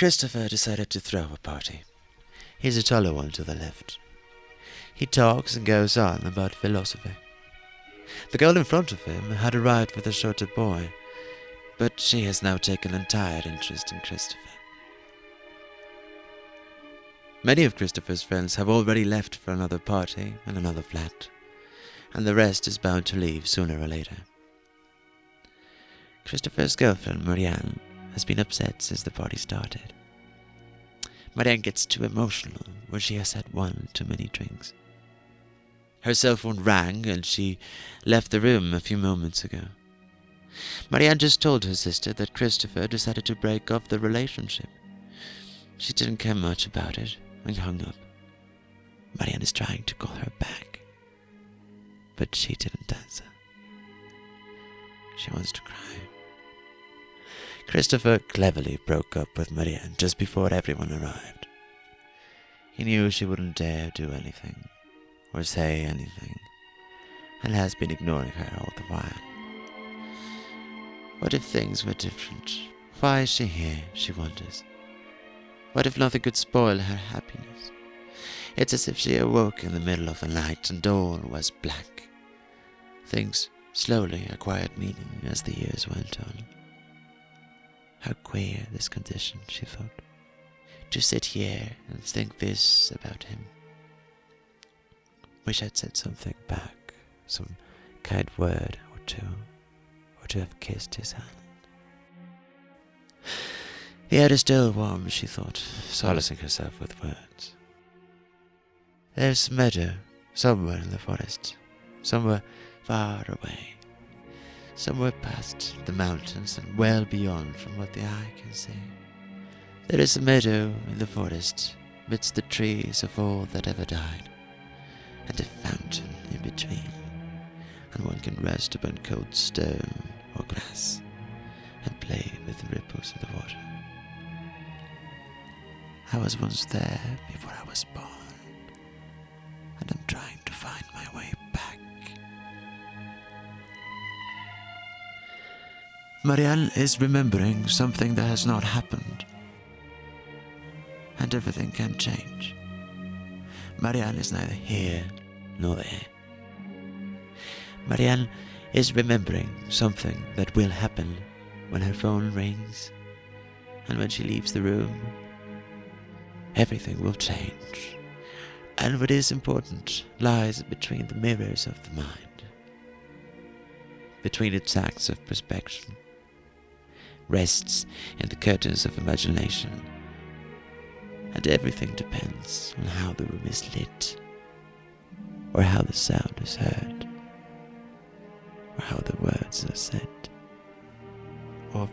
Christopher decided to throw a party. He's a taller one to the left. He talks and goes on about philosophy. The girl in front of him had arrived with a shorter boy, but she has now taken entire interest in Christopher. Many of Christopher's friends have already left for another party and another flat, and the rest is bound to leave sooner or later. Christopher's girlfriend, Marianne, has been upset since the party started. Marianne gets too emotional when she has had one too many drinks. Her cell phone rang and she left the room a few moments ago. Marianne just told her sister that Christopher decided to break off the relationship. She didn't care much about it and hung up. Marianne is trying to call her back, but she didn't answer. She wants to cry. Christopher cleverly broke up with Marianne just before everyone arrived. He knew she wouldn't dare do anything or say anything, and has been ignoring her all the while. What if things were different? Why is she here, she wonders. What if nothing could spoil her happiness? It's as if she awoke in the middle of the night and all was black. Things slowly acquired meaning as the years went on. How queer this condition, she thought. To sit here and think this about him. Wish I'd said something back, some kind word or two, or to have kissed his hand. The air is still warm, she thought, solacing herself with words. There's meadow somewhere in the forest, somewhere far away, somewhere past the mountains and well beyond from what the eye can see. There is a meadow in the forest, midst the trees of all that ever died, and a fountain in between, and one can rest upon cold stone or grass and play with the ripples of the water. I was once there before I was born, and I'm trying to find my way Marianne is remembering something that has not happened, and everything can change. Marianne is neither here nor there. Marianne is remembering something that will happen when her phone rings and when she leaves the room everything will change. And what is important lies between the mirrors of the mind, between its acts of perspection, rests in the curtains of imagination, and everything depends on how the room is lit, or how the sound is heard, or how the words are said, or